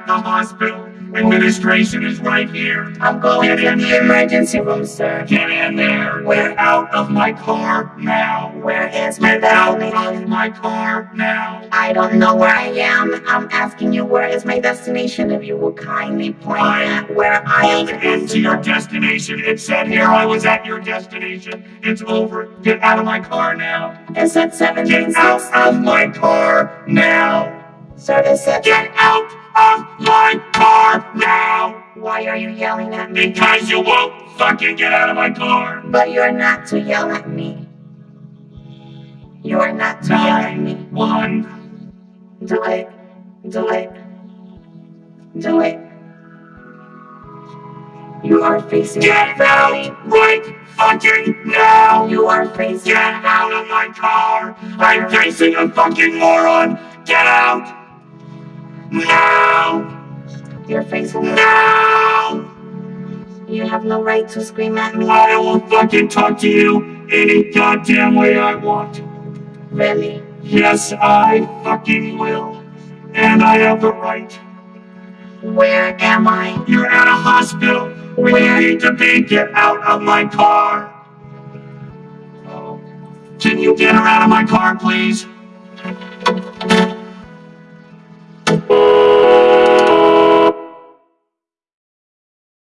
at the hospital. Administration is right here. I'm going Get in the emergency room, sir. Get in there. Get out of my car now. Where is my Get out of my car now. I don't know where I am. I'm asking you where is my destination. If you will kindly point at where I am. Pulled into your destination. It said here I was at your destination. It's over. Get out of my car now. It said seven Get out of my car now. It said Get out of my car now. Why are you yelling at me? Because you won't fucking get out of my car. But you're not to yell at me. You are not to yell at me. One. Do it. Do it. Do it. You are facing Get out right fucking now. You are facing Get out of my car. I'm facing a fucking moron. Get out. Now. You're facing Now. You have no right to scream at me. I will fucking talk to you any goddamn way I want. Really? Yes, I fucking will. And I have the right. Where am I? You're at a hospital where need to be. Get out of my car. Can you get her out of my car, please?